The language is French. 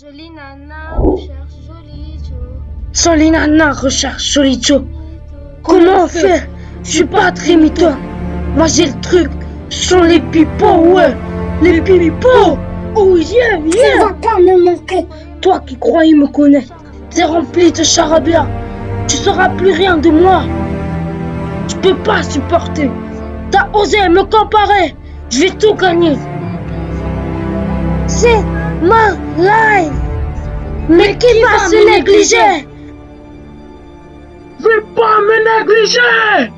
Jolie nana recherche joli Joe. Jolie nana recherche joli Joe. Comment on fait? Je suis pas très mytho. Moi j'ai le truc. Sont les pipeaux, ouais. Les pipeaux. Oh yeah, yeah. Tu vas pas me manquer. Toi qui croyais me connaître, t'es rempli de charabia. Tu sauras plus rien de moi. Je peux pas supporter. T'as osé me comparer. Je vais tout gagner. C'est my life. Mais qui va me négliger? Veux pas me négliger!